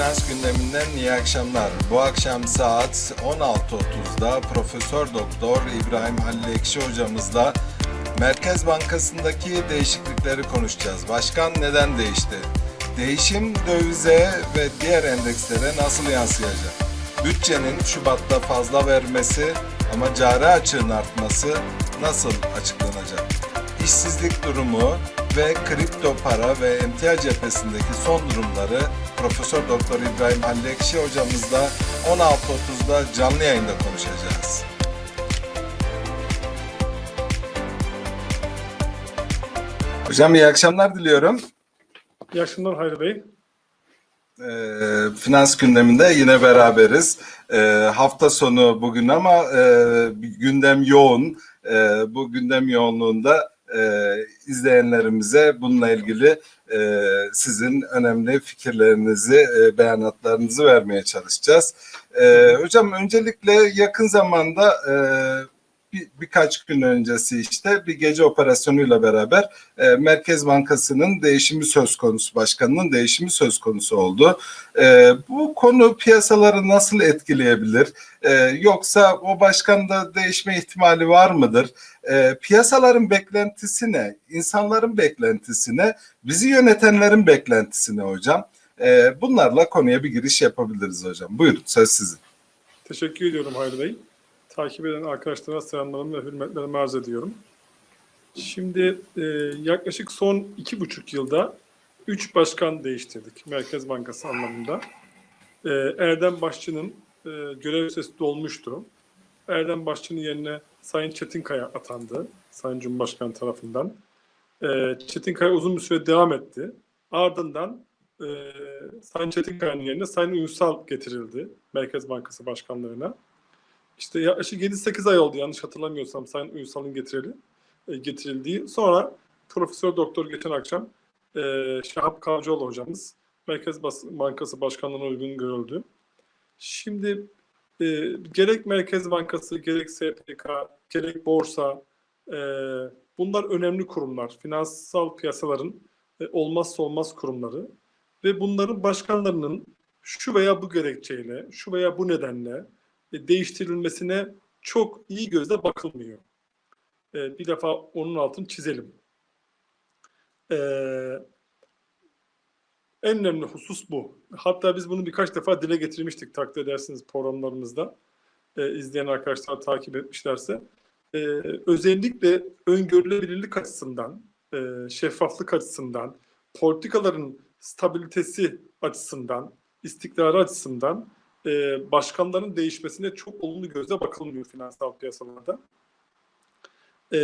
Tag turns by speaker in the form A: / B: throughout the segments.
A: Finans gündeminden iyi akşamlar. Bu akşam saat 16.30'da Profesör Doktor İbrahim Halil Ekşi hocamızla Merkez Bankası'ndaki değişiklikleri konuşacağız. Başkan neden değişti? Değişim dövize ve diğer endekslere nasıl yansıyacak? Bütçenin Şubat'ta fazla vermesi ama cari açığın artması nasıl açıklanacak? İşsizlik durumu ve kripto para ve emtia cephesindeki son durumları Profesör Doktor İbrahim Halil Ekşi hocamızla 16.30'da canlı yayında konuşacağız. Hocam iyi akşamlar diliyorum.
B: İyi akşamlar Hayri Bey.
A: Ee, finans gündeminde yine beraberiz. Ee, hafta sonu bugün ama e, gündem yoğun. E, bu gündem yoğunluğunda e, izleyenlerimize bununla ilgili e, sizin önemli fikirlerinizi, e, beyanatlarınızı vermeye çalışacağız. E, hocam öncelikle yakın zamanda e, bir, birkaç gün öncesi işte bir gece operasyonuyla beraber e, Merkez Bankası'nın değişimi söz konusu, başkanının değişimi söz konusu oldu. E, bu konu piyasaları nasıl etkileyebilir? E, yoksa o başkanda değişme ihtimali var mıdır? E, piyasaların beklentisi ne? İnsanların beklentisi ne? Bizi yönetenlerin beklentisi ne hocam? E, bunlarla konuya bir giriş yapabiliriz hocam. Buyurun söz sizin.
B: Teşekkür ediyorum Hayri Bey. Takip eden arkadaşlara selamlarımı ve hürmetlerimi arz ediyorum. Şimdi e, yaklaşık son iki buçuk yılda üç başkan değiştirdik Merkez Bankası anlamında. E, Erdem Başçı'nın e, görev süresi dolmuştu. Erdem Başçı'nın yerine Sayın Çetinkaya atandı Sayın Cumhurbaşkanı tarafından. E, Çetinkaya uzun bir süre devam etti. Ardından e, Sayın Çetinkaya'nın yerine Sayın Ünsal getirildi Merkez Bankası Başkanlığı'na. İşte yaklaşık 7-8 ay oldu yanlış hatırlamıyorsam Sayın Ünsal'ın getirili, e, getirildiği. Sonra Profesör Doktor geçen akşam e, Şahap Kavcıoğlu hocamız Merkez Bankası Başkanlığı'na uygun görüldü. Şimdi e, gerek Merkez Bankası, gerek SPK, gerek borsa e, bunlar önemli kurumlar. Finansal piyasaların e, olmazsa olmaz kurumları ve bunların başkanlarının şu veya bu gerekçeyle, şu veya bu nedenle değiştirilmesine çok iyi gözle bakılmıyor. E, bir defa onun altını çizelim. E, en önemli husus bu. Hatta biz bunu birkaç defa dile getirmiştik takdir edersiniz programlarımızda. E, izleyen arkadaşlar takip etmişlerse. Özellikle öngörülebilirlik açısından, e, şeffaflık açısından, politikaların stabilitesi açısından, istikrarı açısından e, başkanların değişmesine çok olumlu gözle bakılmıyor finansal piyasalarda. E,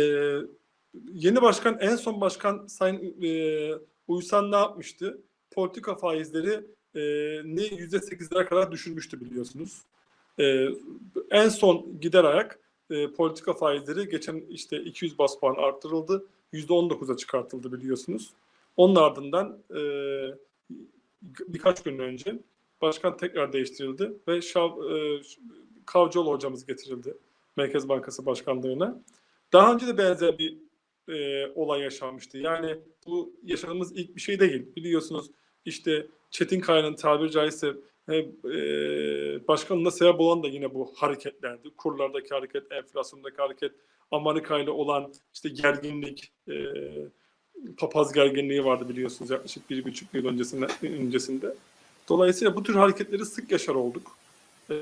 B: yeni başkan, en son başkan Sayın e, Uysal ne yapmıştı? Politika faizleri e, ne yüzde sekizlere kadar düşürmüştü biliyorsunuz. E, en son gider ayak e, politika faizleri geçen işte 200 bas puan arttırıldı. Yüzde on dokuza çıkartıldı biliyorsunuz. Onun ardından e, birkaç gün önce başkan tekrar değiştirildi ve Şav, e, Kavcıoğlu hocamız getirildi Merkez Bankası Başkanlığı'na. Daha önce de benzer bir e, olay yaşanmıştı. Yani bu yaşadığımız ilk bir şey değil. Biliyorsunuz işte Çetin Kaya'nın tabiri caizse e, e, başkanlığına sebep olan da yine bu hareketlerdi. Kurlardaki hareket, enflasyondaki hareket, Amerika ile olan işte gerginlik, e, papaz gerginliği vardı biliyorsunuz yaklaşık bir buçuk yıl öncesinde. öncesinde. Dolayısıyla bu tür hareketleri sık yaşar olduk. Ee,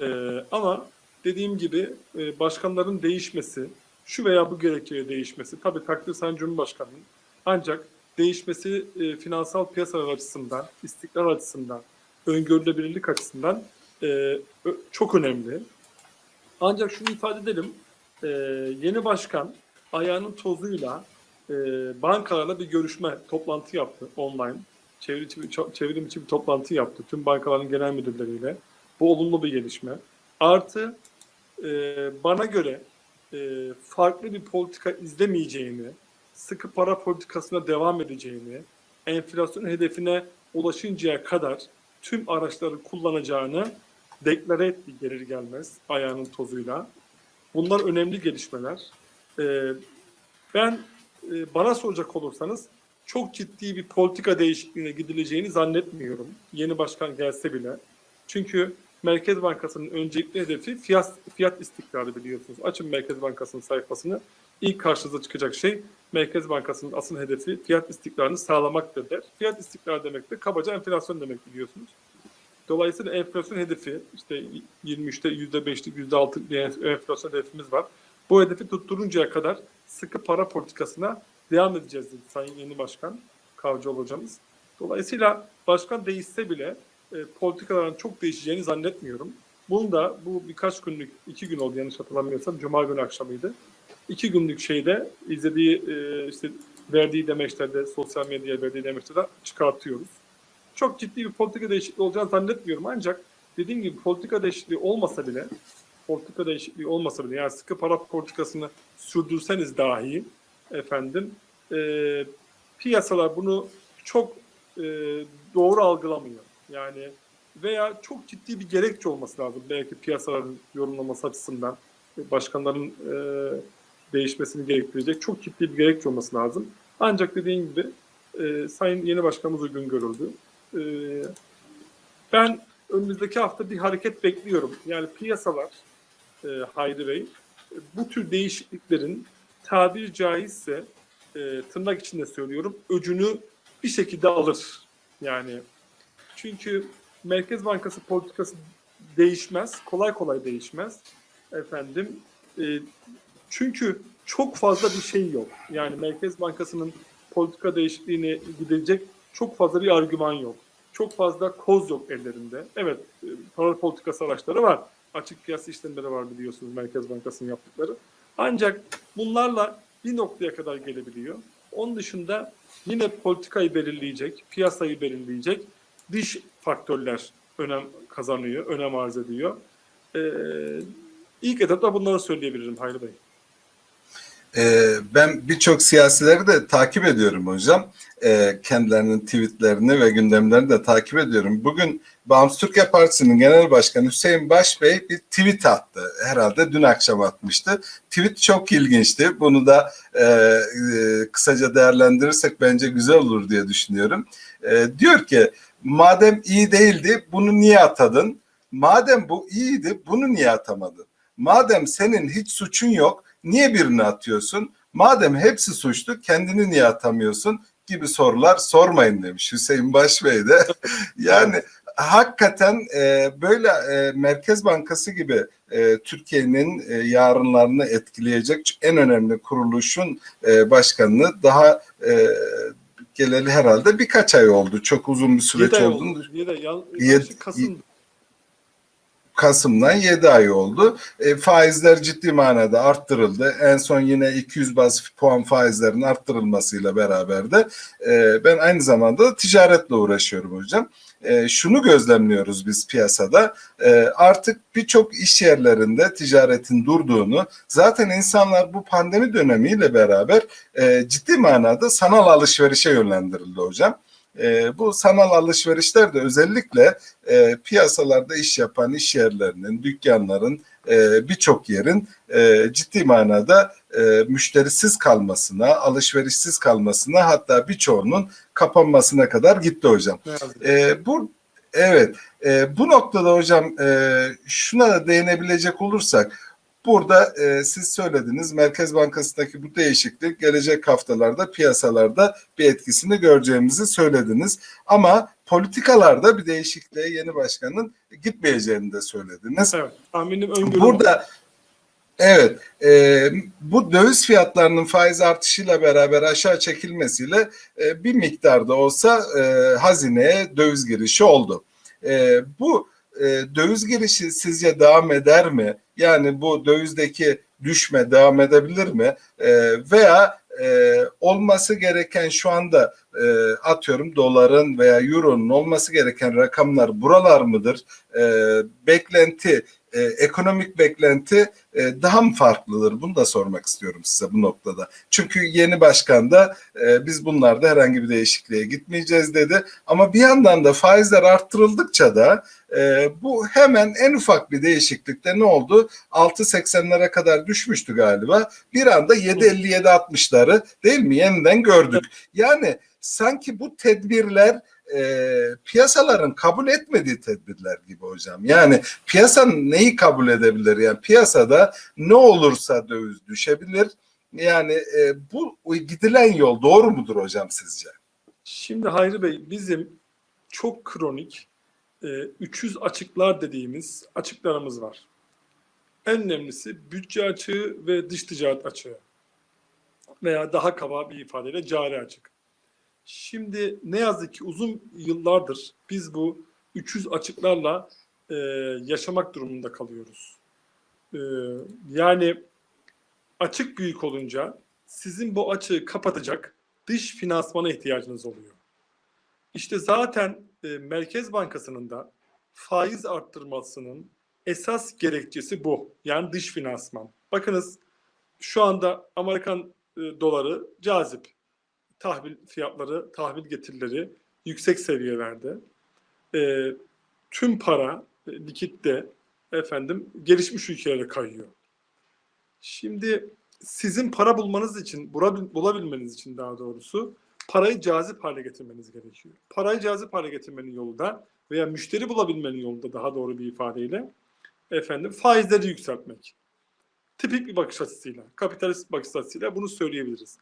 B: ama dediğim gibi e, başkanların değişmesi, şu veya bu gerekçeye değişmesi, tabii takdir Sayın Cumhurbaşkanı'nın ancak değişmesi e, finansal piyasalar açısından, istikrar açısından, öngörülebilirlik açısından e, çok önemli. Ancak şunu ifade edelim, e, yeni başkan ayağının tozuyla e, bankalarla bir görüşme, toplantı yaptı online çevrim çevrim bir toplantı yaptı tüm bankaların genel müdürleriyle. Bu olumlu bir gelişme. Artı e, bana göre e, farklı bir politika izlemeyeceğini, sıkı para politikasına devam edeceğini, enflasyon hedefine ulaşıncaya kadar tüm araçları kullanacağını deklare etti gelir gelmez ayağının tozuyla. Bunlar önemli gelişmeler. E, ben e, bana soracak olursanız çok ciddi bir politika değişikliğine gidileceğini zannetmiyorum. Yeni başkan gelse bile. Çünkü Merkez Bankası'nın öncelikli hedefi fiyat, fiyat istikrarı biliyorsunuz. Açın Merkez Bankası'nın sayfasını. İlk karşınıza çıkacak şey Merkez Bankası'nın asıl hedefi fiyat istikrarını sağlamaktır der. Fiyat istikrarı demek de kabaca enflasyon demek biliyorsunuz. Dolayısıyla enflasyon hedefi işte 23'te %5'lik %6'lık bir enflasyon hedefimiz var. Bu hedefi tutturuncaya kadar sıkı para politikasına devam edeceğiz dedi Sayın Yeni Başkan Kavcıoğlu hocamız. Dolayısıyla başkan değişse bile e, politikaların çok değişeceğini zannetmiyorum. Bunu da bu birkaç günlük, iki gün oldu yanlış hatırlamıyorsam, Cuma günü akşamıydı. İki günlük şeyde izlediği, e, işte verdiği demeçlerde, sosyal medyaya verdiği demeçlerde çıkartıyoruz. Çok ciddi bir politika değişikliği olacağını zannetmiyorum ancak dediğim gibi politika değişikliği olmasa bile politika değişikliği olmasa bile yani sıkı para politikasını sürdürseniz dahi efendim e, piyasalar bunu çok e, doğru algılamıyor. Yani veya çok ciddi bir gerekçe olması lazım belki piyasaların yorumlaması açısından başkanların e, değişmesini gerektirecek çok ciddi bir gerekçe olması lazım. Ancak dediğim gibi e, Sayın Yeni Başkanımız uygun görüldü. E, ben önümüzdeki hafta bir hareket bekliyorum. Yani piyasalar e, Hayri Bey bu tür değişikliklerin tabiri caizse e, tırnak içinde söylüyorum öcünü bir şekilde alır. Yani çünkü Merkez Bankası politikası değişmez. Kolay kolay değişmez. Efendim e, çünkü çok fazla bir şey yok. Yani Merkez Bankası'nın politika değişikliğine gidecek çok fazla bir argüman yok. Çok fazla koz yok ellerinde. Evet, e, para politikası araçları var. Açık piyasa işlemleri var biliyorsunuz Merkez Bankası'nın yaptıkları. Ancak bunlarla bir noktaya kadar gelebiliyor. Onun dışında yine politikayı belirleyecek, piyasayı belirleyecek dış faktörler önem kazanıyor, önem arz ediyor. Ee, ilk etapta bunları söyleyebilirim Hayri Bey.
A: Ee, ben birçok siyasileri de takip ediyorum hocam. Ee, kendilerinin tweetlerini ve gündemlerini de takip ediyorum. Bugün Bağımsız Türkiye Partisi'nin Genel Başkanı Hüseyin Baş Bey bir tweet attı. Herhalde dün akşam atmıştı. Tweet çok ilginçti. Bunu da e, e, kısaca değerlendirirsek bence güzel olur diye düşünüyorum. E, diyor ki madem iyi değildi bunu niye atadın? Madem bu iyiydi bunu niye atamadın? Madem senin hiç suçun yok niye birini atıyorsun? Madem hepsi suçlu kendini niye atamıyorsun? gibi sorular sormayın demiş Hüseyin Başbey de. yani hakikaten e, böyle e, Merkez Bankası gibi e, Türkiye'nin e, yarınlarını etkileyecek en önemli kuruluşun e, başkanını daha e, geleli herhalde birkaç ay oldu. Çok uzun bir süreç
B: Yedi oldu. Yedi. Yan,
A: Yedi-
B: Kasım.
A: Kasım'dan 7 ay oldu. E, faizler ciddi manada arttırıldı. En son yine 200 baz puan faizlerin arttırılmasıyla beraber de e, ben aynı zamanda da ticaretle uğraşıyorum hocam. E, şunu gözlemliyoruz biz piyasada. E, artık birçok iş yerlerinde ticaretin durduğunu, zaten insanlar bu pandemi dönemiyle beraber e, ciddi manada sanal alışverişe yönlendirildi hocam. E, bu sanal alışverişler de özellikle e, piyasalarda iş yapan iş yerlerinin, dükkanların, e, birçok yerin e, ciddi manada e, müşterisiz kalmasına, alışverişsiz kalmasına hatta birçoğunun kapanmasına kadar gitti hocam.
B: Ki.
A: E, bu evet e, bu noktada hocam e, şuna da değinebilecek olursak burada e, siz söylediniz Merkez Bankası'ndaki bu değişiklik gelecek haftalarda piyasalarda bir etkisini göreceğimizi söylediniz ama politikalarda bir değişikliğe yeni başkanın gitmeyeceğini de söylediniz.
B: Evet. Tahminim öngörüm.
A: Burada evet e, bu döviz fiyatlarının faiz artışıyla beraber aşağı çekilmesiyle e, bir miktarda olsa e, hazineye döviz girişi oldu. E, bu e, döviz girişi sizce devam eder mi? Yani bu dövizdeki düşme devam edebilir mi? E, veya e, olması gereken şu anda e, atıyorum doların veya euronun olması gereken rakamlar buralar mıdır? E, beklenti, e, ekonomik beklenti e, daha mı farklıdır? Bunu da sormak istiyorum size bu noktada. Çünkü yeni başkan da e, biz bunlarda herhangi bir değişikliğe gitmeyeceğiz dedi. Ama bir yandan da faizler arttırıldıkça da e, bu hemen en ufak bir değişiklikte ne oldu? 6.80'lere kadar düşmüştü galiba. Bir anda 7.50-7.60'ları değil mi? Yeniden gördük. Yani sanki bu tedbirler e, piyasaların kabul etmediği tedbirler gibi hocam. Yani piyasanın neyi kabul edebilir? Yani piyasada ne olursa döviz düşebilir. Yani e, bu gidilen yol doğru mudur hocam sizce?
B: Şimdi Hayri Bey bizim çok kronik e, 300 açıklar dediğimiz açıklarımız var. En önemlisi bütçe açığı ve dış ticaret açığı. Veya daha kaba bir ifadeyle cari açık. Şimdi ne yazık ki uzun yıllardır biz bu 300 açıklarla e, yaşamak durumunda kalıyoruz. E, yani açık büyük olunca sizin bu açığı kapatacak dış finansmana ihtiyacınız oluyor. İşte zaten e, Merkez Bankası'nın da faiz arttırmasının esas gerekçesi bu. Yani dış finansman. Bakınız şu anda Amerikan e, doları cazip. Tahvil fiyatları, tahvil getirileri yüksek seviyelerde. E, tüm para e, likitte efendim gelişmiş ülkelere kayıyor. Şimdi sizin para bulmanız için, bulabil- bulabilmeniz için daha doğrusu parayı cazip hale getirmeniz gerekiyor. Parayı cazip hale getirmenin yolu da veya müşteri bulabilmenin yolu da daha doğru bir ifadeyle efendim faizleri yükseltmek. Tipik bir bakış açısıyla, kapitalist bakış açısıyla bunu söyleyebiliriz.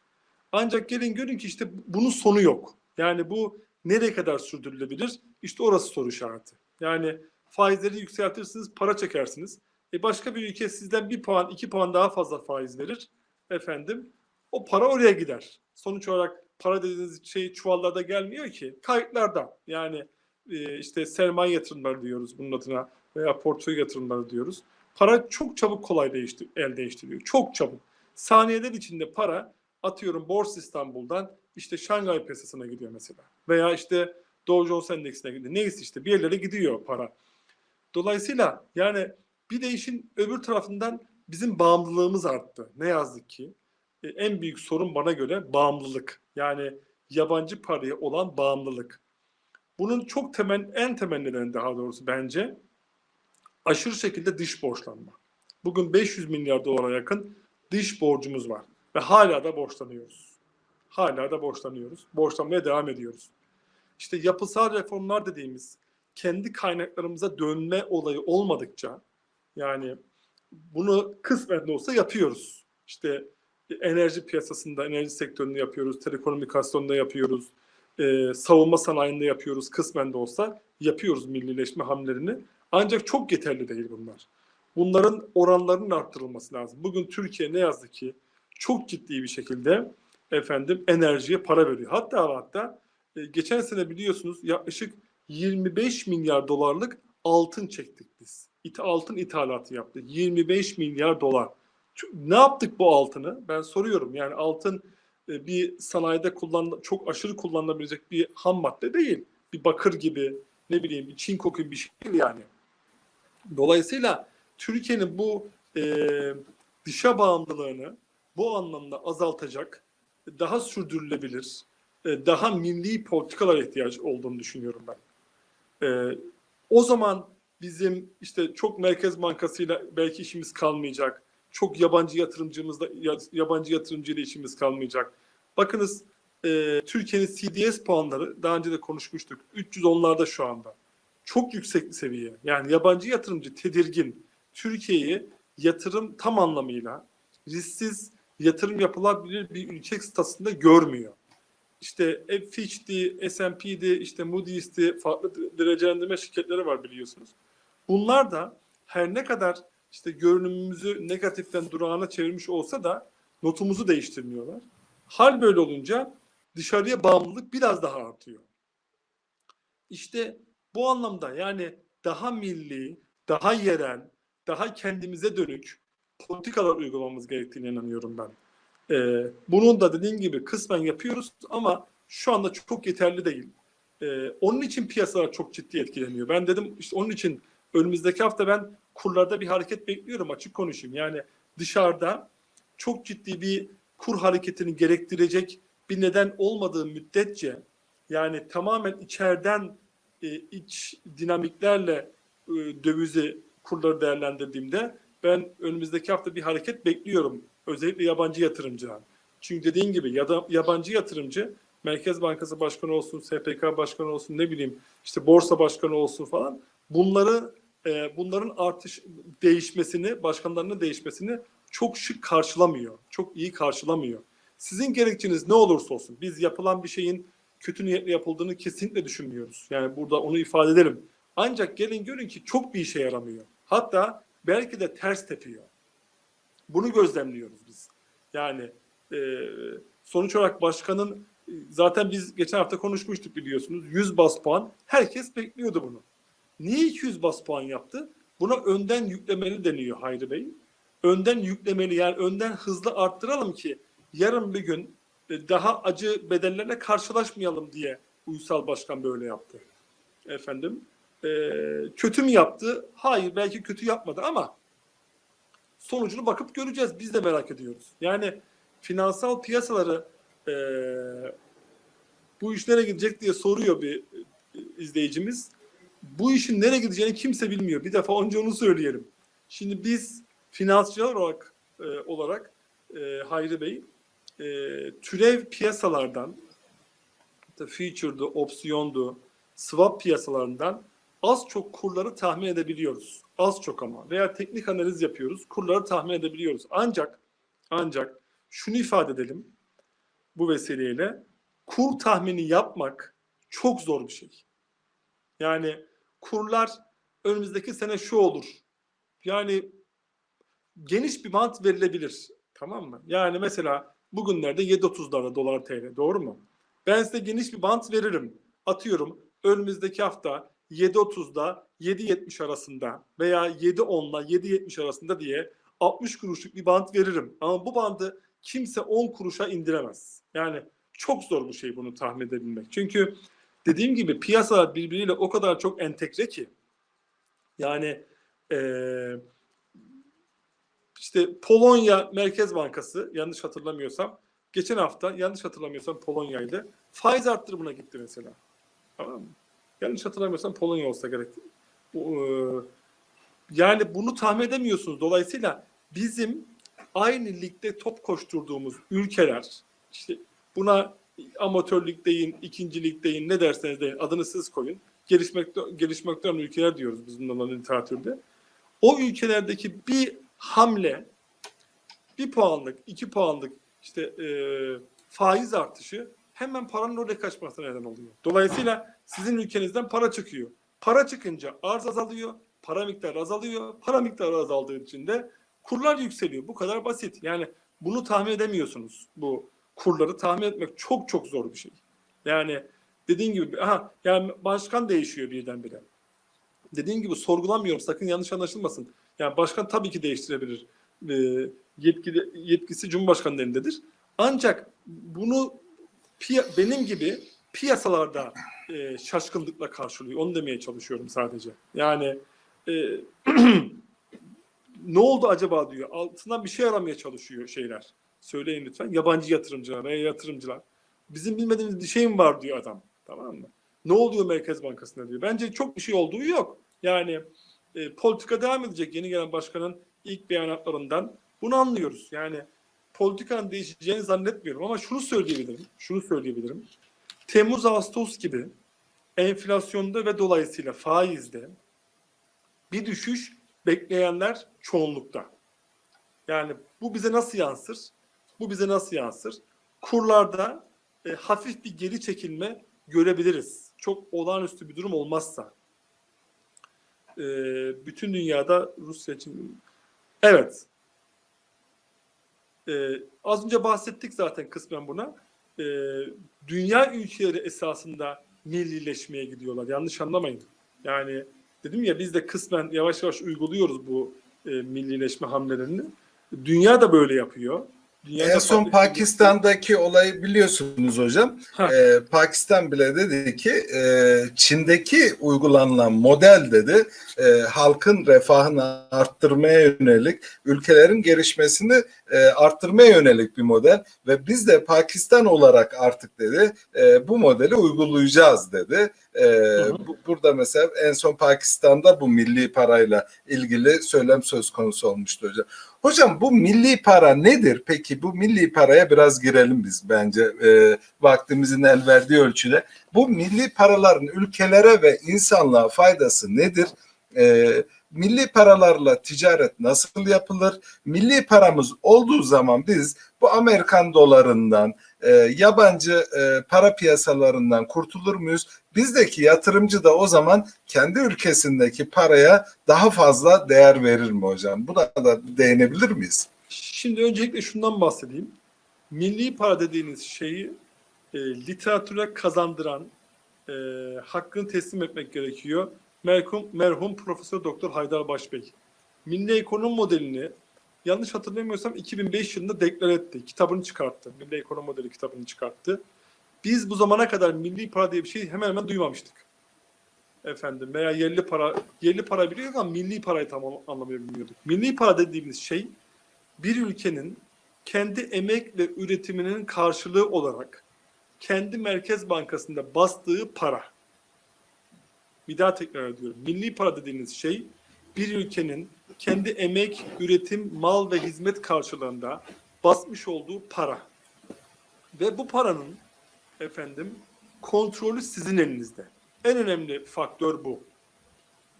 B: Ancak gelin görün ki işte bunun sonu yok. Yani bu nereye kadar sürdürülebilir? İşte orası soru işareti. Yani faizleri yükseltirsiniz, para çekersiniz. E başka bir ülke sizden bir puan, iki puan daha fazla faiz verir. Efendim o para oraya gider. Sonuç olarak para dediğiniz şey çuvallarda gelmiyor ki. Kayıtlarda. Yani e, işte sermaye yatırımları diyoruz bunun adına veya portföy yatırımları diyoruz. Para çok çabuk kolay değiştir, el değiştiriyor. Çok çabuk. Saniyeler içinde para atıyorum Borsa İstanbul'dan işte Şangay piyasasına gidiyor mesela. Veya işte Dow Jones Endeksine gidiyor. Neyse işte bir yerlere gidiyor para. Dolayısıyla yani bir de işin öbür tarafından bizim bağımlılığımız arttı. Ne yazık ki. E, en büyük sorun bana göre bağımlılık. Yani yabancı paraya olan bağımlılık. Bunun çok temel, en temel nedeni daha doğrusu bence aşırı şekilde dış borçlanma. Bugün 500 milyar dolara yakın dış borcumuz var ve hala da borçlanıyoruz. Hala da borçlanıyoruz. Borçlanmaya devam ediyoruz. İşte yapısal reformlar dediğimiz kendi kaynaklarımıza dönme olayı olmadıkça yani bunu kısmen de olsa yapıyoruz. İşte enerji piyasasında, enerji sektöründe yapıyoruz, telekomünikasyonda yapıyoruz, e, savunma sanayinde yapıyoruz, kısmen de olsa yapıyoruz millileşme hamlelerini. Ancak çok yeterli değil bunlar. Bunların oranlarının arttırılması lazım. Bugün Türkiye ne yazık ki çok ciddi bir şekilde efendim enerjiye para veriyor. Hatta hatta e, geçen sene biliyorsunuz yaklaşık 25 milyar dolarlık altın çektik biz. İth altın ithalatı yaptık. 25 milyar dolar. Ne yaptık bu altını? Ben soruyorum. Yani altın e, bir sanayide kullan çok aşırı kullanılabilecek bir ham madde değil. Bir bakır gibi ne bileyim bir çinko gibi bir şey değil yani. Dolayısıyla Türkiye'nin bu e, dışa bağımlılığını bu anlamda azaltacak, daha sürdürülebilir, e, daha milli politikalar ihtiyaç olduğunu düşünüyorum ben. E, o zaman bizim işte çok Merkez Bankası'yla belki işimiz kalmayacak. Çok yabancı yatırımcımızla yabancı yatırımcıyla işimiz kalmayacak. Bakınız e, Türkiye'nin CDS puanları daha önce de konuşmuştuk. 310'larda şu anda. Çok yüksek bir seviye. Yani yabancı yatırımcı tedirgin. Türkiye'yi yatırım tam anlamıyla risksiz yatırım yapılabilir bir ülke statüsünde görmüyor. İşte Fitch'ti, S&P'di, işte Moody's'ti, farklı derecelendirme şirketleri var biliyorsunuz. Bunlar da her ne kadar işte görünümümüzü negatiften durağına çevirmiş olsa da notumuzu değiştirmiyorlar. Hal böyle olunca dışarıya bağımlılık biraz daha artıyor. İşte bu anlamda yani daha milli, daha yerel, daha kendimize dönük politikalar uygulamamız gerektiğine inanıyorum ben. Ee, bunun da dediğim gibi kısmen yapıyoruz ama şu anda çok yeterli değil. Ee, onun için piyasalar çok ciddi etkileniyor. Ben dedim işte onun için önümüzdeki hafta ben kurlarda bir hareket bekliyorum açık konuşayım. Yani dışarıda çok ciddi bir kur hareketini gerektirecek bir neden olmadığı müddetçe yani tamamen içeriden e, iç dinamiklerle e, dövizi kurları değerlendirdiğimde ben önümüzdeki hafta bir hareket bekliyorum. Özellikle yabancı yatırımcıdan. Çünkü dediğin gibi ya da yabancı yatırımcı Merkez Bankası Başkanı olsun, SPK Başkanı olsun, ne bileyim işte borsa başkanı olsun falan bunları e, bunların artış değişmesini, başkanlarının değişmesini çok şık karşılamıyor. Çok iyi karşılamıyor. Sizin gerekçeniz ne olursa olsun biz yapılan bir şeyin kötü niyetle yapıldığını kesinlikle düşünmüyoruz. Yani burada onu ifade edelim. Ancak gelin görün ki çok bir işe yaramıyor. Hatta belki de ters tepiyor. Bunu gözlemliyoruz biz. Yani e, sonuç olarak başkanın e, zaten biz geçen hafta konuşmuştuk biliyorsunuz. 100 bas puan. Herkes bekliyordu bunu. Niye 200 bas puan yaptı? Buna önden yüklemeli deniyor Hayri Bey. Önden yüklemeli yani önden hızlı arttıralım ki yarın bir gün e, daha acı bedellerle karşılaşmayalım diye Uysal Başkan böyle yaptı. Efendim e, kötü mü yaptı? Hayır belki kötü yapmadı ama sonucunu bakıp göreceğiz. Biz de merak ediyoruz. Yani finansal piyasaları e, bu iş nereye gidecek diye soruyor bir e, izleyicimiz. Bu işin nereye gideceğini kimse bilmiyor. Bir defa önce onu söyleyelim. Şimdi biz finansçılar olarak e, olarak e, Hayri Bey e, türev piyasalardan future'du, opsiyondu, swap piyasalarından az çok kurları tahmin edebiliyoruz. Az çok ama. Veya teknik analiz yapıyoruz. Kurları tahmin edebiliyoruz. Ancak ancak şunu ifade edelim bu vesileyle kur tahmini yapmak çok zor bir şey. Yani kurlar önümüzdeki sene şu olur. Yani geniş bir bant verilebilir. Tamam mı? Yani mesela bugünlerde 7.30'larda dolar TL. Doğru mu? Ben size geniş bir bant veririm. Atıyorum önümüzdeki hafta 7.30'da 7.70 arasında veya 7.10'la 7.70 arasında diye 60 kuruşluk bir bant veririm. Ama bu bandı kimse 10 kuruşa indiremez. Yani çok zor bu şey bunu tahmin edebilmek. Çünkü dediğim gibi piyasalar birbiriyle o kadar çok entegre ki yani eee işte Polonya Merkez Bankası yanlış hatırlamıyorsam geçen hafta yanlış hatırlamıyorsam Polonya'ydı. Faiz arttırımına gitti mesela. Tamam mı? Yanlış hatırlamıyorsam Polonya olsa gerek. E, yani bunu tahmin edemiyorsunuz. Dolayısıyla bizim aynı ligde top koşturduğumuz ülkeler işte buna amatör lig deyin, ikinci lig deyin, ne derseniz deyin adını siz koyun. Gelişmekte, gelişmekte olan ülkeler diyoruz biz bundan literatürde. O ülkelerdeki bir hamle bir puanlık, iki puanlık işte e, faiz artışı hemen paranın oraya kaçmasına neden oluyor. Dolayısıyla sizin ülkenizden para çıkıyor. Para çıkınca arz azalıyor, para miktarı azalıyor. Para miktarı azaldığı için de kurlar yükseliyor. Bu kadar basit. Yani bunu tahmin edemiyorsunuz. Bu kurları tahmin etmek çok çok zor bir şey. Yani dediğin gibi aha yani başkan değişiyor birdenbire. Dediğin gibi sorgulamıyorum sakın yanlış anlaşılmasın. Yani başkan tabii ki değiştirebilir. E, yetki, yetkisi Cumhurbaşkanı'nın elindedir. Ancak bunu benim gibi piyasalarda e, şaşkınlıkla karşılıyor. Onu demeye çalışıyorum sadece. Yani e, ne oldu acaba diyor. Altından bir şey aramaya çalışıyor şeyler. Söyleyin lütfen. Yabancı yatırımcılar veya yatırımcılar. Bizim bilmediğimiz bir şey mi var diyor adam. Tamam mı? Ne oluyor Merkez Bankası'nda diyor. Bence çok bir şey olduğu yok. Yani e, politika devam edecek. Yeni gelen başkanın ilk beyanatlarından bunu anlıyoruz. Yani politikanın değişeceğini zannetmiyorum ama şunu söyleyebilirim. Şunu söyleyebilirim. Temmuz Ağustos gibi enflasyonda ve dolayısıyla faizde bir düşüş bekleyenler çoğunlukta. Yani bu bize nasıl yansır? Bu bize nasıl yansır? Kurlarda e, hafif bir geri çekilme görebiliriz. Çok olağanüstü bir durum olmazsa. E, bütün dünyada Rusya için evet e, az önce bahsettik zaten kısmen buna. E, dünya ülkeleri esasında millileşmeye gidiyorlar. Yanlış anlamayın. Yani dedim ya biz de kısmen yavaş yavaş uyguluyoruz bu e, millileşme hamlelerini. Dünya da böyle yapıyor. Dünyada
A: En son Pakistan'daki olayı biliyorsunuz hocam.
B: Ha.
A: Ee, Pakistan bile dedi ki e, Çin'deki uygulanılan model dedi e, halkın refahını arttırmaya yönelik, ülkelerin gelişmesini e, arttırmaya yönelik bir model ve biz de Pakistan olarak artık dedi e, bu modeli uygulayacağız dedi. E, bu- burada mesela en son Pakistan'da bu milli parayla ilgili söylem söz konusu olmuştu hocam. Hocam bu milli para nedir? Peki bu milli paraya biraz girelim biz bence e, vaktimizin el verdiği ölçüde. Bu milli paraların ülkelere ve insanlığa faydası nedir? E, milli paralarla ticaret nasıl yapılır? Milli paramız olduğu zaman biz bu Amerikan dolarından, e, yabancı e, para piyasalarından kurtulur muyuz? Bizdeki yatırımcı da o zaman kendi ülkesindeki paraya daha fazla değer verir mi hocam? Buna da değinebilir miyiz?
B: Şimdi öncelikle şundan bahsedeyim. Milli para dediğiniz şeyi e, literatüre kazandıran, e, hakkını teslim etmek gerekiyor. Merhum, merhum Profesör Doktor Haydar Başbey. Milli ekonomi modelini yanlış hatırlamıyorsam 2005 yılında deklar etti. Kitabını çıkarttı. Milli ekonomi modeli kitabını çıkarttı. Biz bu zamana kadar milli para diye bir şey hemen hemen duymamıştık. Efendim veya yerli para, yerli para biliyorduk ama milli parayı tam anlamayı bilmiyorduk. Milli para dediğimiz şey bir ülkenin kendi emek ve üretiminin karşılığı olarak kendi merkez bankasında bastığı para. Bir daha tekrar ediyorum. Milli para dediğiniz şey bir ülkenin kendi emek, üretim, mal ve hizmet karşılığında basmış olduğu para. Ve bu paranın efendim kontrolü sizin elinizde. En önemli faktör bu.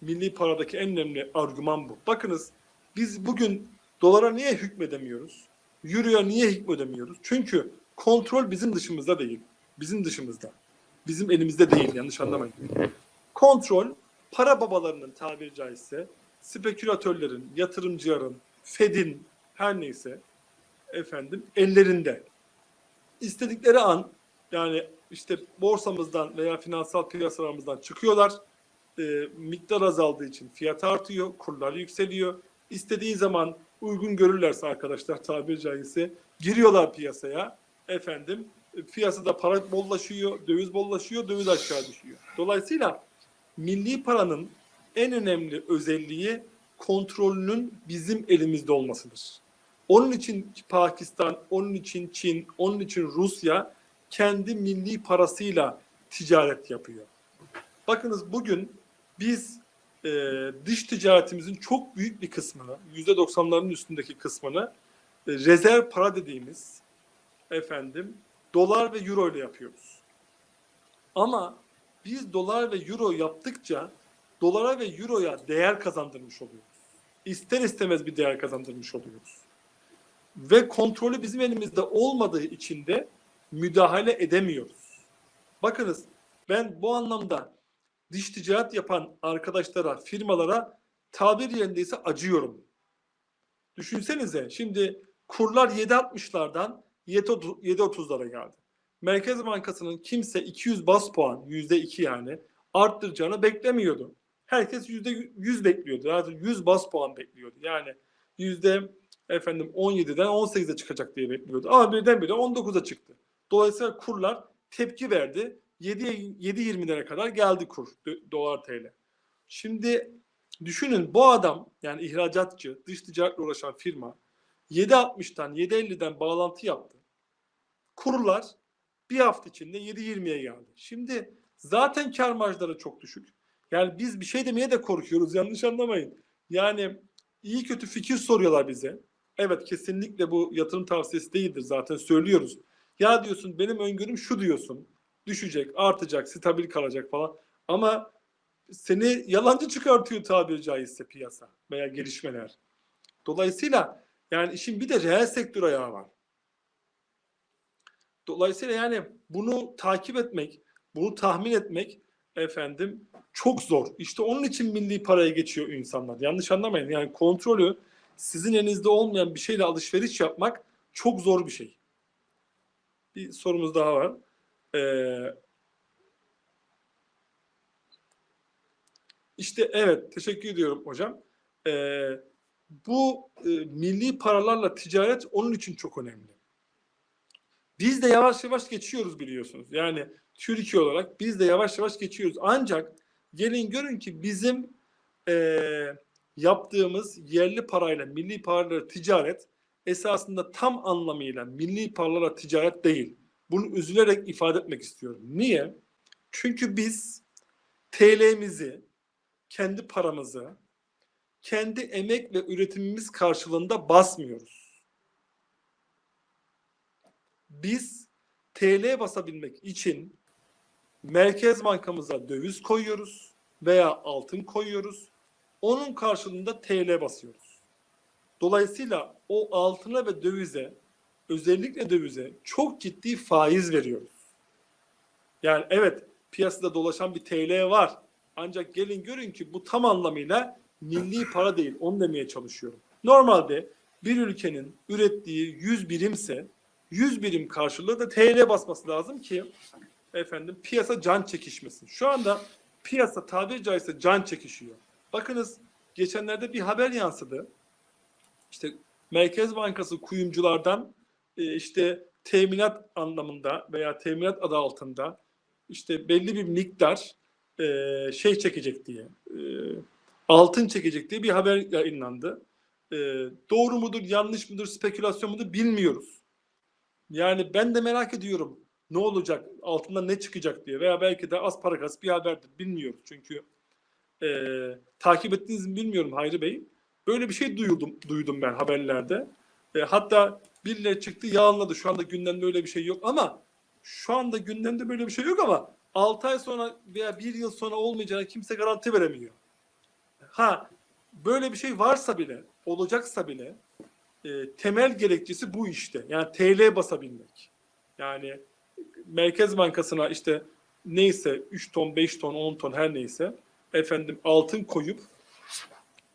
B: Milli paradaki en önemli argüman bu. Bakınız biz bugün dolara niye hükmedemiyoruz? Euro'ya niye hükmedemiyoruz? Çünkü kontrol bizim dışımızda değil. Bizim dışımızda. Bizim elimizde değil yanlış anlamayın. Kontrol para babalarının tabiri caizse spekülatörlerin, yatırımcıların, Fed'in her neyse efendim ellerinde. İstedikleri an yani işte borsamızdan veya finansal piyasalarımızdan çıkıyorlar. E, miktar azaldığı için fiyat artıyor, kurlar yükseliyor. İstediği zaman uygun görürlerse arkadaşlar tabiri caizse giriyorlar piyasaya. Efendim piyasada para bollaşıyor, döviz bollaşıyor, döviz aşağı düşüyor. Dolayısıyla milli paranın en önemli özelliği kontrolünün bizim elimizde olmasıdır. Onun için Pakistan, onun için Çin, onun için Rusya kendi milli parasıyla ticaret yapıyor. Bakınız bugün biz e, dış ticaretimizin çok büyük bir kısmını, yüzde doksanların üstündeki kısmını e, rezerv para dediğimiz efendim dolar ve euro ile yapıyoruz. Ama biz dolar ve euro yaptıkça dolara ve euroya değer kazandırmış oluyoruz. İster istemez bir değer kazandırmış oluyoruz. Ve kontrolü bizim elimizde olmadığı için de müdahale edemiyoruz. Bakınız ben bu anlamda dış ticaret yapan arkadaşlara, firmalara tabir yerindeyse acıyorum. Düşünsenize şimdi kurlar 7.60'lardan 7.30'lara geldi. Merkez Bankası'nın kimse 200 bas puan, %2 yani arttıracağını beklemiyordu. Herkes %100 bekliyordu. Yani 100 bas puan bekliyordu. Yani yüzde efendim 17'den 18'e çıkacak diye bekliyordu. Ama birdenbire 19'a çıktı. Dolayısıyla kurlar tepki verdi. 7.20'lere kadar geldi kur dolar TL. Şimdi düşünün bu adam yani ihracatçı, dış ticaretle uğraşan firma 7.60'dan 7.50'den bağlantı yaptı. Kurlar bir hafta içinde 7.20'ye geldi. Şimdi zaten kar marjları çok düşük. Yani biz bir şey demeye de korkuyoruz yanlış anlamayın. Yani iyi kötü fikir soruyorlar bize. Evet kesinlikle bu yatırım tavsiyesi değildir zaten söylüyoruz. Ya diyorsun benim öngörüm şu diyorsun. Düşecek, artacak, stabil kalacak falan. Ama seni yalancı çıkartıyor tabiri caizse piyasa veya gelişmeler. Dolayısıyla yani işin bir de reel sektör ayağı var. Dolayısıyla yani bunu takip etmek, bunu tahmin etmek efendim çok zor. İşte onun için milli paraya geçiyor insanlar. Yanlış anlamayın. Yani kontrolü sizin elinizde olmayan bir şeyle alışveriş yapmak çok zor bir şey. Bir sorumuz daha var. Ee, işte evet teşekkür ediyorum hocam. Ee, bu e, milli paralarla ticaret onun için çok önemli. Biz de yavaş yavaş geçiyoruz biliyorsunuz. Yani Türkiye olarak biz de yavaş yavaş geçiyoruz. Ancak gelin görün ki bizim e, yaptığımız yerli parayla milli paralarla ticaret esasında tam anlamıyla milli paralarla ticaret değil. Bunu üzülerek ifade etmek istiyorum. Niye? Çünkü biz TL'mizi, kendi paramızı kendi emek ve üretimimiz karşılığında basmıyoruz. Biz TL basabilmek için Merkez Bankamıza döviz koyuyoruz veya altın koyuyoruz. Onun karşılığında TL basıyoruz. Dolayısıyla o altına ve dövize özellikle dövize çok ciddi faiz veriyoruz. Yani evet piyasada dolaşan bir TL var. Ancak gelin görün ki bu tam anlamıyla milli para değil. Onu demeye çalışıyorum. Normalde bir ülkenin ürettiği 100 birimse 100 birim karşılığı da TL basması lazım ki efendim piyasa can çekişmesin. Şu anda piyasa tabiri caizse can çekişiyor. Bakınız geçenlerde bir haber yansıdı. İşte Merkez Bankası kuyumculardan e, işte teminat anlamında veya teminat adı altında işte belli bir miktar e, şey çekecek diye e, altın çekecek diye bir haber yayınlandı. Doğru mudur, yanlış mıdır, spekülasyon mudur bilmiyoruz. Yani ben de merak ediyorum ne olacak, altından ne çıkacak diye veya belki de az para kas bir haberdir bilmiyoruz. Çünkü e, takip ettiğinizi mi bilmiyorum Hayri Bey. Böyle bir şey duydum, duydum ben haberlerde. E, hatta birileri çıktı yalanladı. Şu anda gündemde öyle bir şey yok ama şu anda gündemde böyle bir şey yok ama 6 ay sonra veya 1 yıl sonra olmayacağına kimse garanti veremiyor. Ha böyle bir şey varsa bile, olacaksa bile e, temel gerekçesi bu işte. Yani TL basabilmek. Yani Merkez Bankası'na işte neyse 3 ton, 5 ton, 10 ton her neyse efendim altın koyup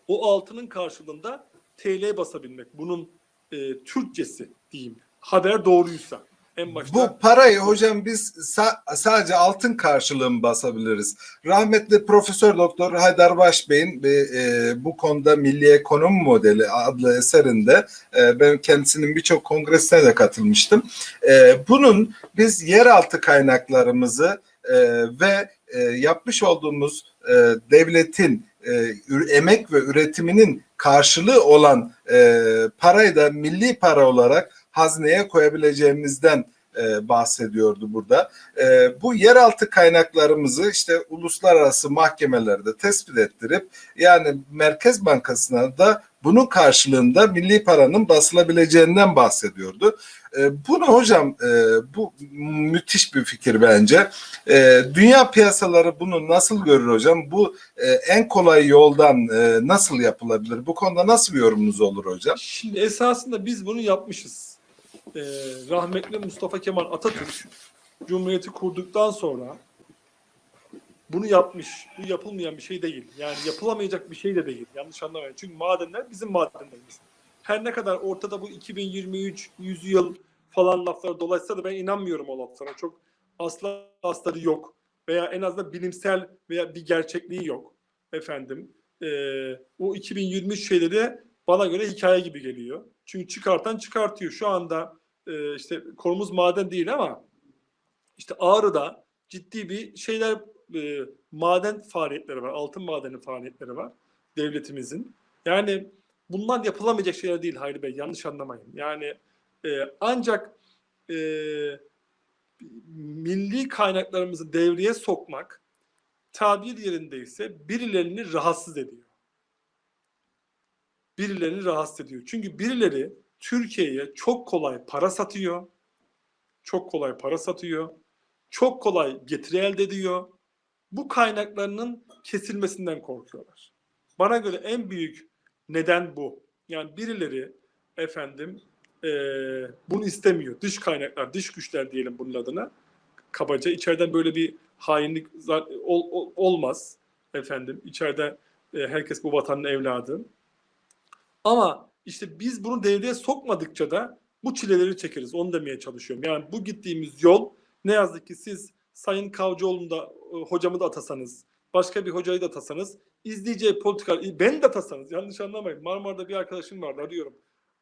B: o altının karşılığında TL basabilmek. Bunun e, Türkçesi diyeyim. Haber doğruysa. En başta
A: Bu parayı hocam biz sa- sadece altın karşılığı mı basabiliriz? Rahmetli Profesör Doktor Haydar Başbey'in e, bu konuda Milli Ekonomi Modeli adlı eserinde e, ben kendisinin birçok kongresine de katılmıştım. E, bunun biz yeraltı kaynaklarımızı e, ve e, yapmış olduğumuz e, devletin e, emek ve üretiminin karşılığı olan e, parayı da milli para olarak hazneye koyabileceğimizden e, bahsediyordu burada. E, bu yeraltı kaynaklarımızı işte uluslararası mahkemelerde tespit ettirip yani Merkez Bankası'na da bunun karşılığında milli paranın basılabileceğinden bahsediyordu. E, bunu hocam e, bu müthiş bir fikir bence. E, dünya piyasaları bunu nasıl görür hocam? Bu e, en kolay yoldan e, nasıl yapılabilir? Bu konuda nasıl bir yorumunuz olur hocam?
B: Şimdi esasında biz bunu yapmışız. Ee, rahmetli Mustafa Kemal Atatürk Cumhuriyeti kurduktan sonra bunu yapmış. Bu yapılmayan bir şey değil. Yani yapılamayacak bir şey de değil. Yanlış anlamayın. Çünkü madenler bizim madenlerimiz. Her ne kadar ortada bu 2023 100 yıl falan laflar dolayısıyla da ben inanmıyorum o laflara. Çok asla astarı yok. Veya en azından bilimsel veya bir gerçekliği yok. Efendim. Ee, o 2023 şeyleri bana göre hikaye gibi geliyor. Çünkü çıkartan çıkartıyor. Şu anda e, işte konumuz maden değil ama işte Ağrı'da ciddi bir şeyler e, maden faaliyetleri var. Altın madeni faaliyetleri var devletimizin. Yani bunlar yapılamayacak şeyler değil Hayri Bey. Yanlış anlamayın. Yani e, ancak e, milli kaynaklarımızı devreye sokmak tabir yerindeyse birilerini rahatsız ediyor birilerini rahatsız ediyor. Çünkü birileri Türkiye'ye çok kolay para satıyor. Çok kolay para satıyor. Çok kolay getiri elde ediyor. Bu kaynaklarının kesilmesinden korkuyorlar. Bana göre en büyük neden bu. Yani birileri efendim eee, bunu istemiyor. Dış kaynaklar, dış güçler diyelim bunun adına. Kabaca içeriden böyle bir hainlik ol- ol- olmaz efendim. İçeride e, herkes bu vatanın evladı. Ama işte biz bunu devreye sokmadıkça da bu çileleri çekeriz. Onu demeye çalışıyorum. Yani bu gittiğimiz yol ne yazık ki siz Sayın Kavcıoğlu'nu da e, hocamı da atasanız, başka bir hocayı da atasanız, izleyeceği politika, ben de atasanız yanlış anlamayın. Marmara'da bir arkadaşım vardı arıyorum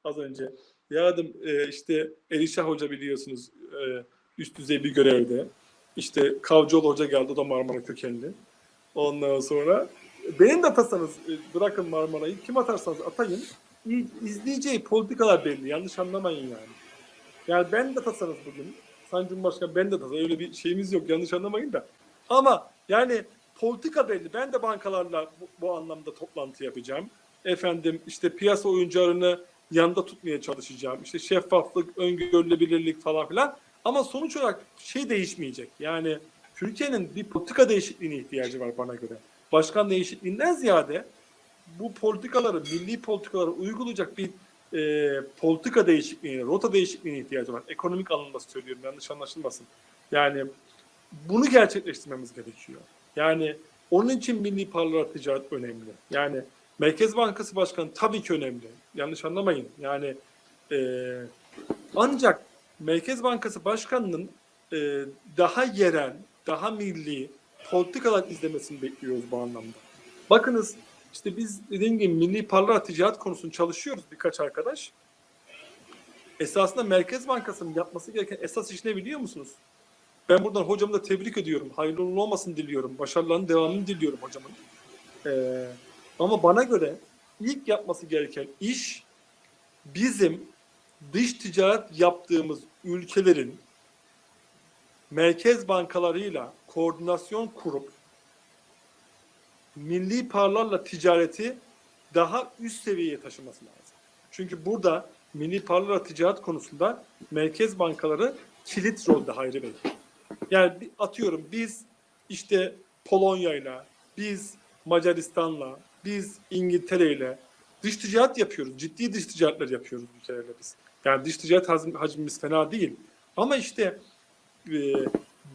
B: az önce. Ya dedim e, işte Elişah Hoca biliyorsunuz e, üst düzey bir görevde. İşte Kavcıoğlu Hoca geldi o da Marmara kökenli. Ondan sonra benim de atasanız e, bırakın Marmara'yı kim atarsanız atayın izleyeceği politikalar belli yanlış anlamayın yani. Yani ben de atasanız bugün Sayın Cumhurbaşkanı ben de atasa öyle bir şeyimiz yok yanlış anlamayın da. Ama yani politika belli. Ben de bankalarla bu, bu anlamda toplantı yapacağım. efendim işte piyasa oyuncularını yanında tutmaya çalışacağım. İşte şeffaflık, öngörülebilirlik falan filan. Ama sonuç olarak şey değişmeyecek. Yani Türkiye'nin bir politika değişikliğine ihtiyacı var bana göre. Başkan değişikliğinden ziyade bu politikaları, milli politikaları uygulayacak bir e, politika değişikliğine, rota değişikliğine ihtiyacı var. Ekonomik anlamda söylüyorum, yanlış anlaşılmasın. Yani bunu gerçekleştirmemiz gerekiyor. Yani onun için milli paralar ticaret önemli. Yani Merkez Bankası Başkanı tabii ki önemli. Yanlış anlamayın. Yani e, ancak Merkez Bankası Başkanı'nın e, daha yerel, daha milli politikalar izlemesini bekliyoruz bu anlamda. Bakınız işte biz dediğim gibi milli paralar ticaret konusunu çalışıyoruz birkaç arkadaş. Esasında Merkez Bankası'nın yapması gereken esas iş ne biliyor musunuz? Ben buradan hocamı da tebrik ediyorum. Hayırlı uğurlu olmasını diliyorum. Başarılarının devamını diliyorum hocamın. Ee, ama bana göre ilk yapması gereken iş bizim dış ticaret yaptığımız ülkelerin merkez bankalarıyla koordinasyon kurup milli paralarla ticareti daha üst seviyeye taşıması lazım. Çünkü burada milli paralarla ticaret konusunda merkez bankaları kilit rolde Hayri Bey. Yani atıyorum biz işte Polonya'yla, biz Macaristan'la, biz İngiltere'yle dış ticaret yapıyoruz. Ciddi dış ticaretler yapıyoruz ülkelerle biz. Yani dış ticaret hacmimiz fena değil. Ama işte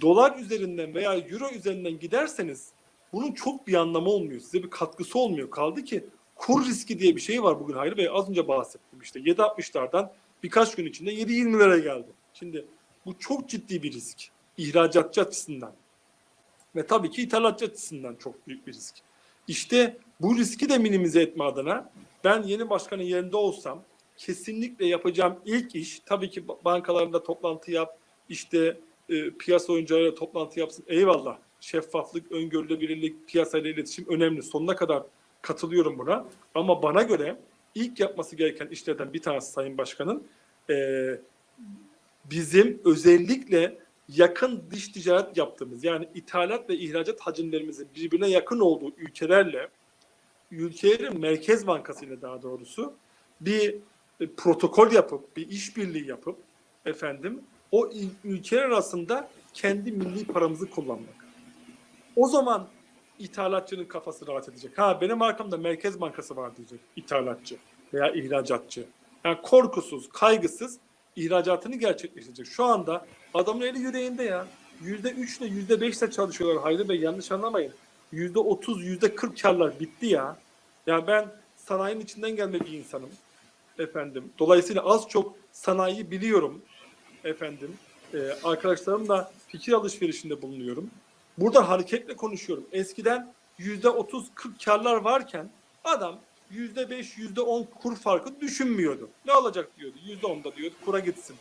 B: dolar üzerinden veya euro üzerinden giderseniz bunun çok bir anlamı olmuyor. Size bir katkısı olmuyor. Kaldı ki kur riski diye bir şey var bugün Hayri Bey. Az önce bahsettim işte. 7.60'lardan birkaç gün içinde 7.20'lere geldi. Şimdi bu çok ciddi bir risk. İhracatçı açısından. Ve tabii ki ithalatçı açısından çok büyük bir risk. İşte bu riski de minimize etme adına ben yeni başkanın yerinde olsam kesinlikle yapacağım ilk iş tabii ki bankalarında toplantı yap, işte e, piyasa oyuncularıyla toplantı yapsın. Eyvallah. Şeffaflık, öngörülebilirlik, piyasayla iletişim önemli. Sonuna kadar katılıyorum buna. Ama bana göre ilk yapması gereken işlerden bir tanesi Sayın Başkan'ın e, bizim özellikle yakın dış ticaret yaptığımız yani ithalat ve ihracat hacimlerimizin birbirine yakın olduğu ülkelerle ülkelerin merkez bankası ile daha doğrusu bir e, protokol yapıp bir işbirliği yapıp efendim o ülkeler arasında kendi milli paramızı kullanmak. O zaman ithalatçının kafası rahat edecek. Ha benim arkamda Merkez Bankası var diyecek ithalatçı veya ihracatçı. Yani korkusuz, kaygısız ihracatını gerçekleştirecek. Şu anda adamın eli yüreğinde ya. Yüzde üçle yüzde beşle çalışıyorlar Hayri Bey yanlış anlamayın. Yüzde otuz, yüzde kırk karlar bitti ya. Yani ben sanayinin içinden gelme bir insanım. Efendim. Dolayısıyla az çok sanayiyi biliyorum. Efendim. Ee, arkadaşlarımla fikir alışverişinde bulunuyorum. Burada hareketle konuşuyorum. Eskiden yüzde otuz, kırk karlar varken adam yüzde beş, yüzde on kur farkı düşünmüyordu. Ne olacak diyordu. Yüzde onda diyordu. Kura gitsin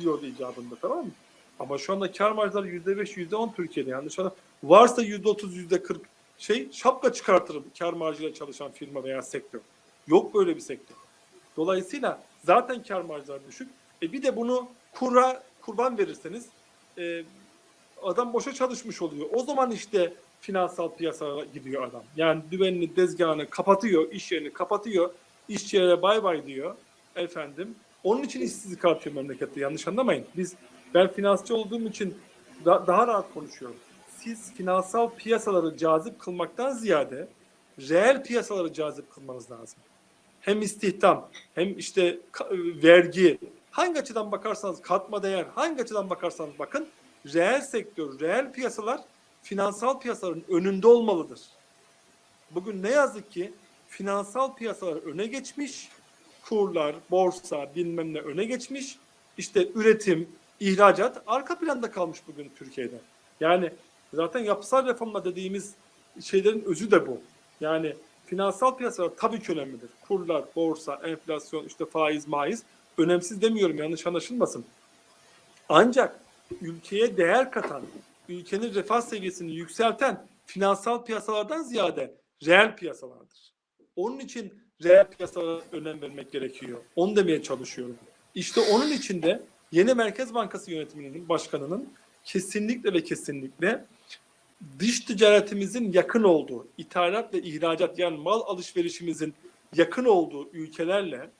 B: diyordu icabında tamam mı? Ama şu anda kar marjları yüzde beş, yüzde on Türkiye'de yanlış anlam. Varsa yüzde otuz, yüzde kırk şey şapka çıkartırım kar marjıyla çalışan firma veya sektör. Yok böyle bir sektör. Dolayısıyla zaten kar marjları düşük. E bir de bunu kura kurban verirseniz e, adam boşa çalışmış oluyor. O zaman işte finansal piyasalara gidiyor adam. Yani düvenini, tezgahını kapatıyor, iş yerini kapatıyor, işçilere bay bay diyor efendim. Onun için işsizlik artıyor memlekette yanlış anlamayın. Biz ben finansçı olduğum için da- daha rahat konuşuyorum. Siz finansal piyasaları cazip kılmaktan ziyade reel piyasaları cazip kılmanız lazım. Hem istihdam, hem işte vergi, hangi açıdan bakarsanız katma değer, hangi açıdan bakarsanız bakın reel sektör, reel piyasalar finansal piyasaların önünde olmalıdır. Bugün ne yazık ki finansal piyasalar öne geçmiş, kurlar, borsa bilmem ne öne geçmiş. İşte üretim, ihracat arka planda kalmış bugün Türkiye'de. Yani zaten yapısal reformla dediğimiz şeylerin özü de bu. Yani finansal piyasalar tabii ki önemlidir. Kurlar, borsa, enflasyon, işte faiz, maiz önemsiz demiyorum yanlış anlaşılmasın. Ancak ülkeye değer katan, ülkenin refah seviyesini yükselten finansal piyasalardan ziyade reel piyasalardır. Onun için reel piyasalara önem vermek gerekiyor. Onu demeye çalışıyorum. İşte onun için de yeni Merkez Bankası yönetiminin başkanının kesinlikle ve kesinlikle dış ticaretimizin yakın olduğu, ithalat ve ihracat yani mal alışverişimizin yakın olduğu ülkelerle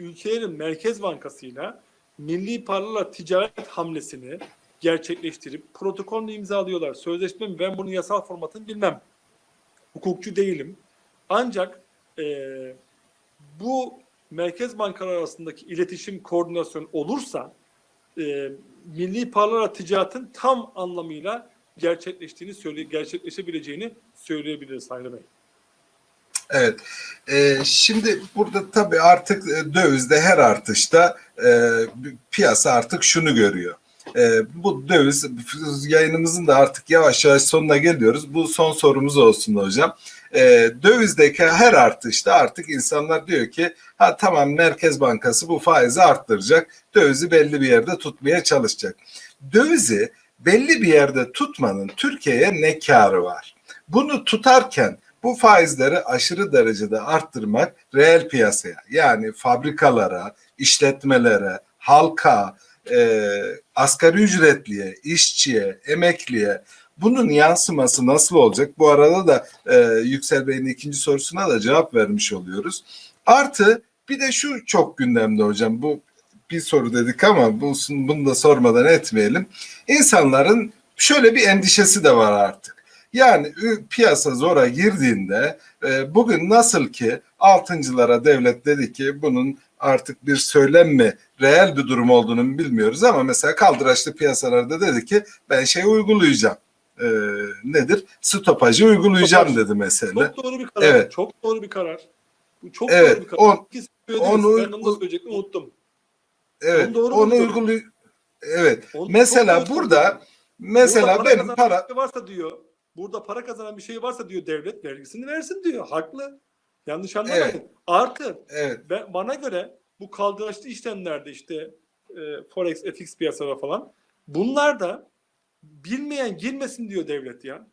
B: ülkelerin Merkez Bankası'yla milli paralarla ticaret hamlesini gerçekleştirip protokolünü imzalıyorlar. Sözleşme mi? Ben bunun yasal formatını bilmem. Hukukçu değilim. Ancak eee, bu merkez bankalar arasındaki iletişim, koordinasyon olursa eee milli paralarla ticaretin tam anlamıyla gerçekleştiğini söyle gerçekleşebileceğini söyleyebiliriz Hayri Bey.
A: Evet. Ee, şimdi burada tabii artık e, dövizde her artışta e, piyasa artık şunu görüyor. E, bu döviz yayınımızın da artık yavaş yavaş sonuna geliyoruz. Bu son sorumuz olsun hocam. E, dövizdeki her artışta artık insanlar diyor ki ha tamam Merkez Bankası bu faizi arttıracak. Dövizi belli bir yerde tutmaya çalışacak. Dövizi belli bir yerde tutmanın Türkiye'ye ne karı var? Bunu tutarken bu faizleri aşırı derecede arttırmak reel piyasaya yani fabrikalara, işletmelere, halka, e, asgari ücretliye, işçiye, emekliye bunun yansıması nasıl olacak? Bu arada da e, Yüksel Bey'in ikinci sorusuna da cevap vermiş oluyoruz. Artı bir de şu çok gündemde hocam bu bir soru dedik ama bu, bunu da sormadan etmeyelim. İnsanların şöyle bir endişesi de var artık. Yani piyasa zora girdiğinde e, bugün nasıl ki altıncılara devlet dedi ki bunun artık bir söylem mi reel bir durum olduğunu bilmiyoruz ama mesela kaldıraçlı piyasalarda dedi ki ben şey uygulayacağım. E, nedir? Stopajı uygulayacağım
B: Stopaj.
A: dedi mesela.
B: Çok doğru bir karar.
A: Evet.
B: Çok doğru bir karar. Bu çok
A: Evet,
B: doğru bir karar.
A: on- onu-
B: ben onu söyleyecektim unuttum.
A: Evet.
B: Onu doğru
A: Onu uyguluy Evet.
B: Onu
A: Mesela
B: doğru
A: burada mesela
B: Burada
A: benim para
B: varsa diyor. Burada para kazanan bir şey varsa diyor devlet vergisini versin diyor. Haklı. Yanlış anlamayın.
A: Evet.
B: Artı
A: evet
B: ben, bana göre bu kaldıraçlı işlemlerde işte e, forex, fx piyasaları falan bunlar da bilmeyen girmesin diyor devlet ya.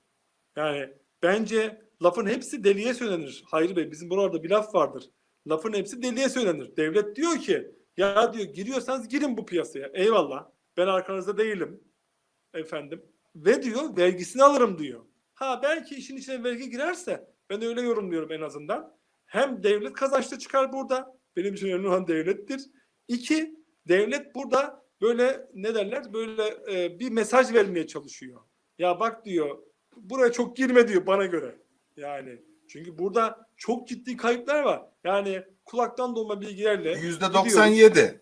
B: Yani bence lafın hepsi deliye söylenir. Hayri Bey bizim buralarda bir laf vardır. Lafın hepsi deliye söylenir. Devlet diyor ki ya diyor giriyorsanız girin bu piyasaya. Eyvallah. Ben arkanızda değilim. Efendim. Ve diyor vergisini alırım diyor. Ha belki işin içine vergi girerse ben öyle yorumluyorum en azından. Hem devlet kazançlı çıkar burada. Benim için önemli olan devlettir. İki, devlet burada böyle ne derler böyle e, bir mesaj vermeye çalışıyor. Ya bak diyor buraya çok girme diyor bana göre. Yani çünkü burada çok ciddi kayıplar var. Yani kulaktan dolma bilgilerle
A: yüzde
B: gidiyoruz.
A: 97.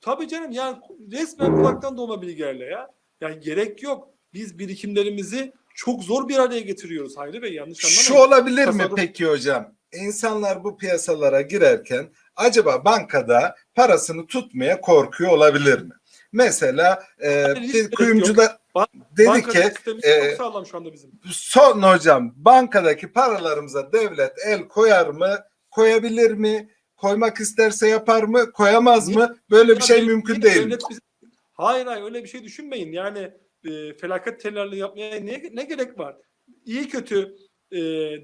B: Tabii canım yani resmen kulaktan dolma bilgilerle ya. Yani gerek yok. Biz birikimlerimizi çok zor bir araya getiriyoruz Hayri Bey yanlış
A: Şu
B: anlamayın.
A: olabilir mi
B: Tasarruf-
A: peki hocam? İnsanlar bu piyasalara girerken acaba bankada parasını tutmaya korkuyor olabilir mi? Mesela e,
B: gerek
A: kuyumcular
B: Ban-
A: dedi
B: Banka
A: ki e,
B: çok sağlam şu anda bizim.
A: son hocam bankadaki paralarımıza devlet el koyar mı? Koyabilir mi? Koymak isterse yapar mı? Koyamaz
B: Niye-
A: mı? Böyle bir şey mümkün değil mi?
B: Hayır hayır öyle bir şey düşünmeyin. Yani e, felaket tellerle yapmaya ne, ne gerek var? İyi kötü e,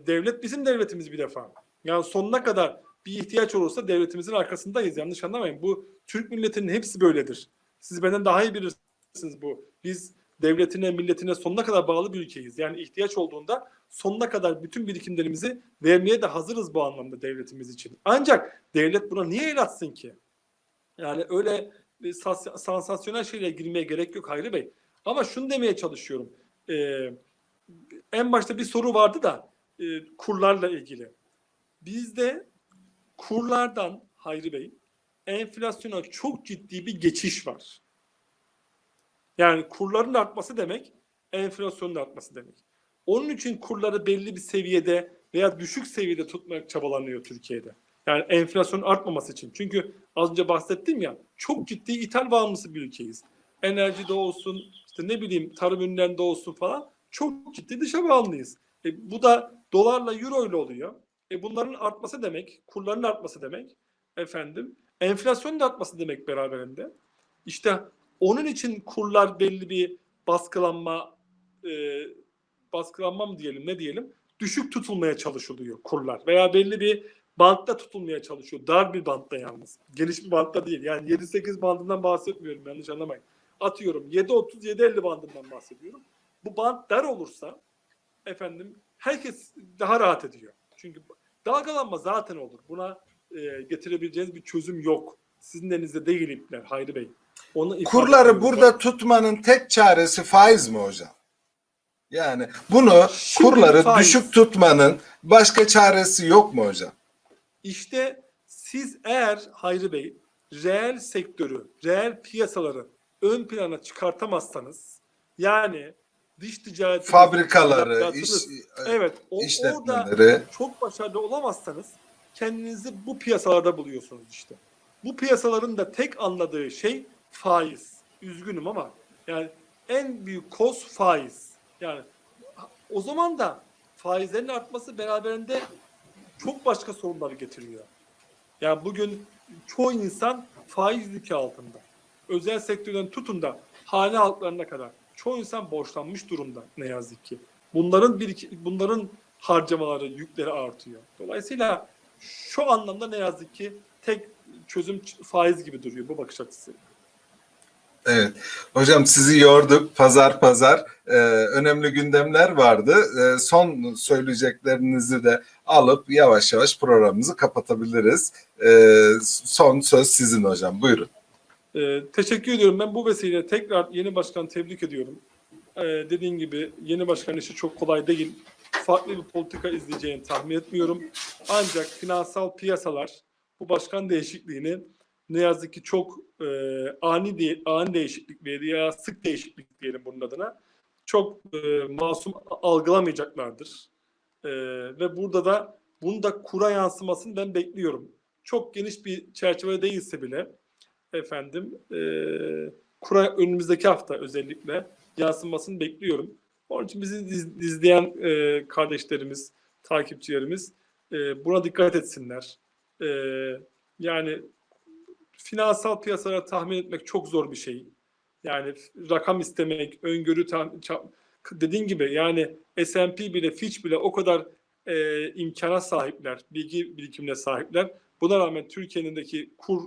B: devlet bizim devletimiz bir defa. Yani sonuna kadar bir ihtiyaç olursa devletimizin arkasındayız. Yanlış anlamayın. Bu Türk milletinin hepsi böyledir. Siz benden daha iyi bilirsiniz bu. Biz devletine, milletine sonuna kadar bağlı bir ülkeyiz. Yani ihtiyaç olduğunda sonuna kadar bütün birikimlerimizi vermeye de hazırız bu anlamda devletimiz için. Ancak devlet buna niye el atsın ki? Yani öyle sansasyonel şeylere girmeye gerek yok Hayri Bey. Ama şunu demeye çalışıyorum. Ee, en başta bir soru vardı da e, kurlarla ilgili. Bizde kurlardan Hayri Bey enflasyona çok ciddi bir geçiş var. Yani kurların artması demek enflasyonun artması demek. Onun için kurları belli bir seviyede veya düşük seviyede tutmak çabalanıyor Türkiye'de. Yani enflasyonun artmaması için. Çünkü az önce bahsettim ya çok ciddi ithal bağımlısı bir ülkeyiz. Enerjide olsun, işte ne bileyim tarım ürünlerinde olsun falan çok ciddi dışa bağımlıyız. E, bu da dolarla euro ile oluyor. E, bunların artması demek, kurların artması demek efendim. Enflasyonun da artması demek beraberinde. İşte onun için kurlar belli bir baskılanma e, baskılanma mı diyelim ne diyelim düşük tutulmaya çalışılıyor kurlar veya belli bir bantta tutulmaya çalışıyor. Dar bir bantta yalnız. Geniş bir bantta değil. Yani 7-8 bandından bahsetmiyorum yanlış anlamayın. Atıyorum 7-30-7-50 bandından bahsediyorum. Bu band dar olursa efendim herkes daha rahat ediyor. Çünkü Dalgalanma zaten olur. Buna e, getirebileceğiniz bir çözüm yok. Sizin elinizde değil ipler Hayri Bey. Onu
A: Kurları burada tutmanın tek çaresi faiz mi hocam? Yani bunu
B: Şimdi
A: kurları
B: faiz.
A: düşük tutmanın başka çaresi yok mu hocam?
B: İşte siz eğer Hayri Bey reel sektörü, reel piyasaları ön plana çıkartamazsanız yani dış ticaret
A: Fabrikaları, iş,
B: evet o, orada çok başarılı olamazsanız kendinizi bu piyasalarda buluyorsunuz işte. Bu piyasaların da tek anladığı şey faiz. Üzgünüm ama yani en büyük koz faiz. Yani o zaman da faizlerin artması beraberinde çok başka sorunları getiriyor. Yani bugün çoğu insan faiz yükü altında. Özel sektörden tutun da hane halklarına kadar çoğu insan borçlanmış durumda ne yazık ki. Bunların bir bunların harcamaları, yükleri artıyor. Dolayısıyla şu anlamda ne yazık ki tek çözüm faiz gibi duruyor bu bakış açısı.
A: Evet. Hocam sizi yorduk pazar pazar. Ee, önemli gündemler vardı. Ee, son söyleyeceklerinizi de alıp yavaş yavaş programımızı kapatabiliriz. Ee, son söz sizin hocam. Buyurun.
B: Ee, teşekkür ediyorum. Ben bu vesileyle tekrar yeni başkan tebrik ediyorum. Ee, dediğin gibi yeni başkan işi çok kolay değil. Farklı bir politika izleyeceğini tahmin etmiyorum. Ancak finansal piyasalar bu başkan değişikliğini ne yazık ki çok e, ani de, ani değişiklik veya sık değişiklik diyelim bunun adına çok e, masum algılamayacaklardır. E, ve burada da bunu da kura yansımasını ben bekliyorum. Çok geniş bir çerçeve değilse bile efendim e, kura önümüzdeki hafta özellikle yansımasını bekliyorum. Onun için bizi iz- izleyen e, kardeşlerimiz, takipçilerimiz e, buna dikkat etsinler. E, yani finansal piyasalara tahmin etmek çok zor bir şey. Yani rakam istemek, öngörü dediğin gibi yani S&P bile Fitch bile o kadar e, imkana sahipler, bilgi birikimine sahipler. Buna rağmen Türkiye'nindeki kur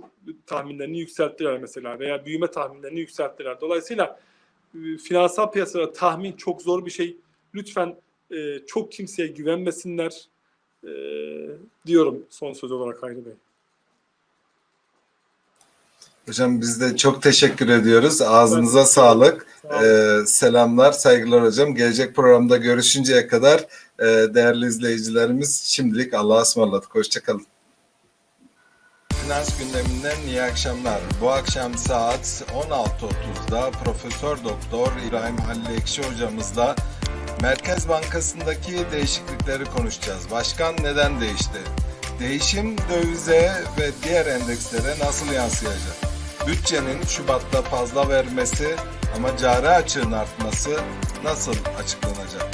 B: tahminlerini yükselttiler mesela veya büyüme tahminlerini yükselttiler. Dolayısıyla e, finansal piyasalara tahmin çok zor bir şey. Lütfen e, çok kimseye güvenmesinler e, diyorum son söz olarak Hayri Bey.
A: Hocam biz de çok teşekkür ediyoruz. Ağzınıza
B: Ben-
A: sağlık.
B: Sağ.
A: Ee, selamlar, saygılar hocam. Gelecek programda görüşünceye kadar e, değerli izleyicilerimiz şimdilik Allah'a ısmarladık. Hoşçakalın. Finans gündeminden iyi akşamlar. Bu akşam saat 16.30'da Profesör Doktor İbrahim Halil Ekşi hocamızla Merkez Bankası'ndaki değişiklikleri konuşacağız. Başkan neden değişti? Değişim dövize ve diğer endekslere nasıl yansıyacak? Bütçenin Şubat'ta fazla vermesi ama cari açığın artması nasıl açıklanacak?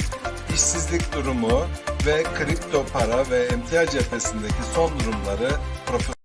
A: İşsizlik durumu ve kripto para ve emtia cephesindeki son durumları Profesör